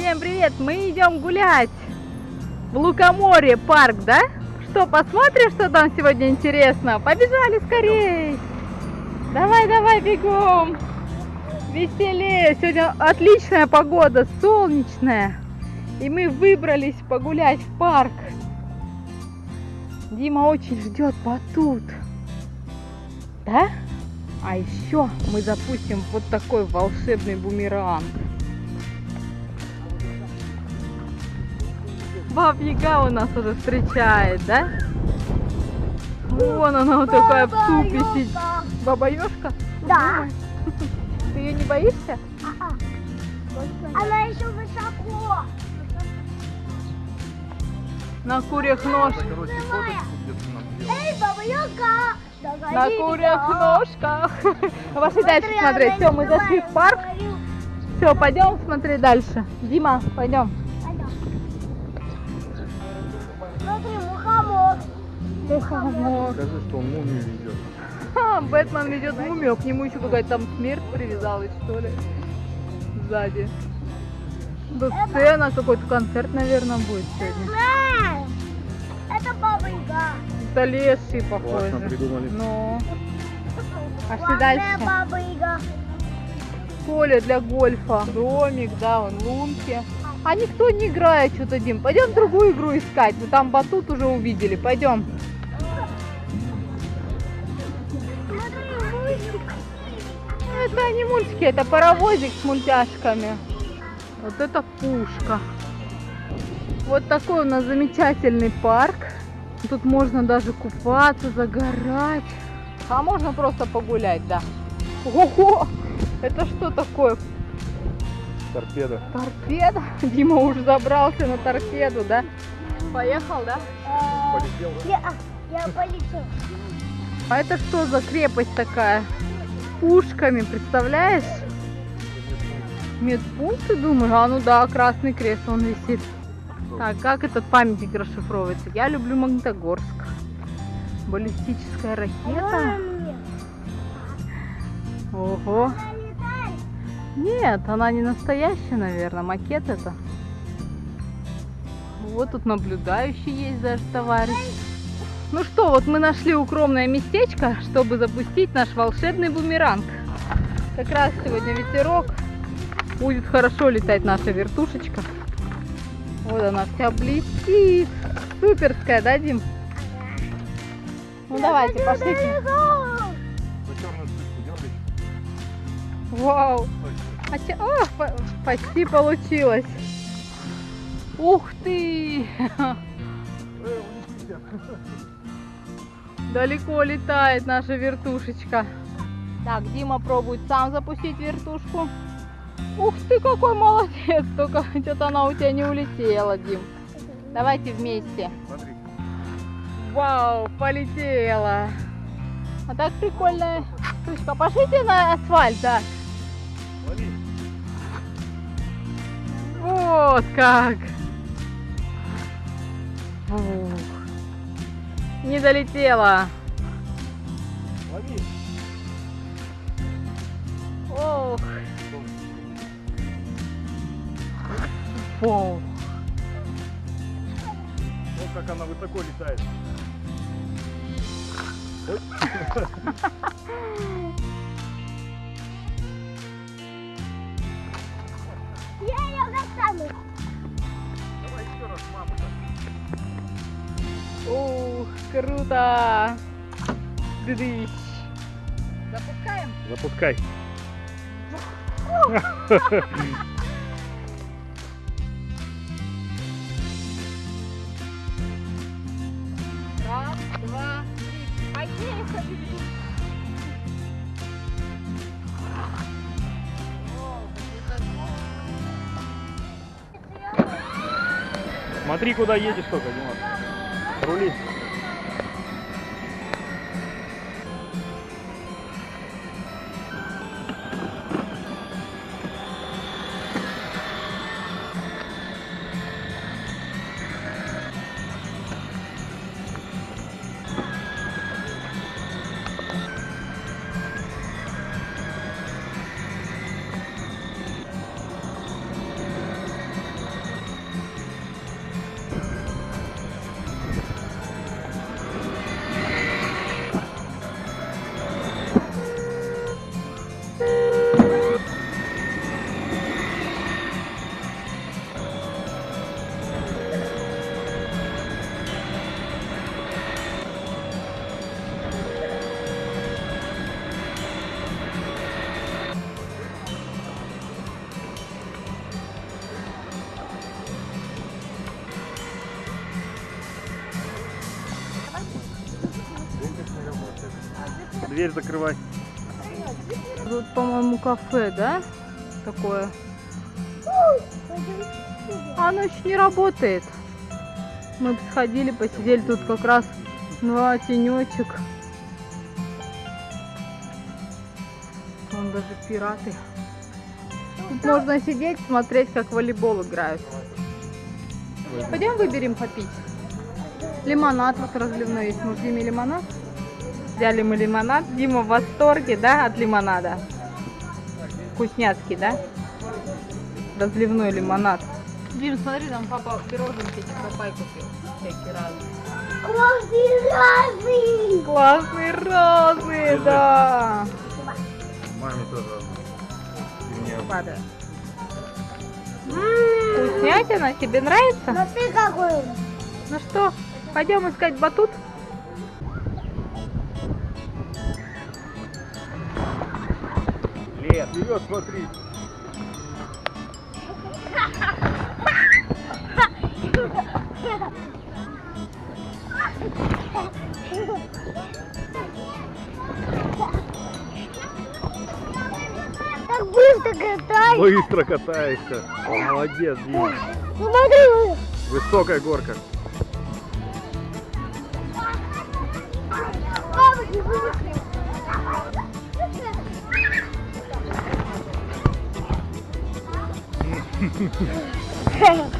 Всем привет! Мы идем гулять в Лукоморье парк, да? Что, посмотрим, что там сегодня интересно? Побежали скорей! Давай, давай, бегом! Веселее! Сегодня отличная погода, солнечная. И мы выбрались погулять в парк. Дима очень ждет батут. Да? А еще мы запустим вот такой волшебный бумеранг. Баб Яга у нас уже встречает, да? Вон она вот такая в супе сидит. Баба Ёшка? Да. Ты ее не боишься? А-а. Она еще высоко. На курьих ножках. Эй, баба Яга! Догони На курьих ножках. Пошли дальше смотреть. Все, мы зашли в парк. Все, пойдем смотреть дальше. Дима. Пойдем. Мухомор. Скажи, что он мумию ведет. Ха, Бэтмен ведет мумию, а к нему еще какая-то там смерть привязалась, что ли, сзади. Да сцена, какой-то концерт, наверное, будет сегодня. Это баба Яга. Это леший, похоже. Классно придумали. Ну, пошли Главная дальше. баба Яга. Поле для гольфа, домик, да, вон лунки. А никто не играет что-то, Дим. Пойдем другую игру искать. Мы там батут уже увидели. Пойдем. Это не мультики, это паровозик с мультяшками. Вот это пушка. Вот такой у нас замечательный парк. Тут можно даже купаться, загорать. А можно просто погулять, да. Ого! Это что такое? Торпеда. Торпеда? Дима уже забрался на торпеду, да? Поехал, да? Полетел. Я, я полетел. А это что за крепость такая? Пушками, представляешь? Медпункт, ты думаешь? А ну да, красный крест, он висит. Так, как этот памятник расшифровывается? Я люблю Магнитогорск. Баллистическая ракета. Ого. Нет, она не настоящая, наверное. Макет это. Вот тут наблюдающий есть даже товарищ. Ну что, вот мы нашли укромное местечко, чтобы запустить наш волшебный бумеранг. Как раз сегодня ветерок. Будет хорошо летать наша вертушечка. Вот она вся блестит. Суперская, да, Дим? Ну давайте, пошлите. Вау. А че- О, по- почти получилось. Ух ты! Далеко летает наша вертушечка. Так, Дима пробует сам запустить вертушку. Ух ты, какой молодец! Только что-то она у тебя не улетела, Дим. Давайте вместе. Смотри. Вау, полетела. А так прикольная штучка. Пошлите на асфальт, да. Лови. Вот как. Ух. Не долетела. Лови. Ох. Фу. Вот как она высоко летает. Я ее достану. Давай еще раз маму-то. Ух, круто. Дыдыщ. Запускаем? Запускай. Раз, два, три. Поехали. Смотри, куда едешь только, Димас. 独立 Дверь закрывай. Тут, по-моему, кафе, да? Такое. А оно еще не работает. Мы сходили, посидели тут как раз два тенечек. Вон даже пираты. Тут можно сидеть, смотреть, как волейбол играют. Пойдем выберем попить. Лимонад вот разливной есть. Может, Диме лимонад? Взяли мы лимонад. Дима в восторге, да, от лимонада? Вкусняцкий, да? Разливной лимонад. Дим, смотри, там папа пироженки чокопай купил. Всякие разные. Классный разный. Классные розы, да. Маме тоже. Падает. Вкуснятина, тебе нравится? Но ты какой? Ну что, пойдем искать батут? Лет, вперед, смотри. Так быстро катай. Быстро катаешься. Молодец, Дима. Смотри. Высокая горка. Yeah.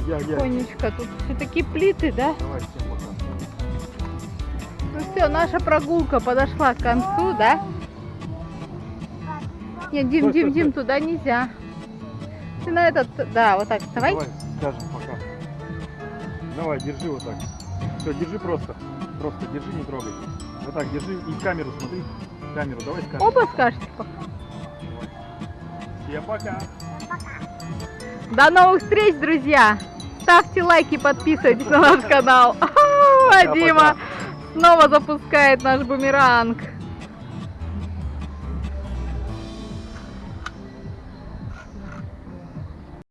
Тихонечко, тут все такие плиты, да? Давай всем пока. Ну все, наша прогулка подошла к концу, да? Нет, Дим, Стой, Дим, стой, Дим, стой. туда нельзя. Ты на этот, да, вот так, вставай. Давай скажем пока. Давай, держи вот так. Все, держи просто. Просто держи, не трогай. Вот так, держи и в камеру смотри. В камеру, давай скажем. Оба скажете пока. Всем пока. До новых встреч, друзья! Ставьте лайки, подписывайтесь на наш канал. Дима снова запускает наш бумеранг.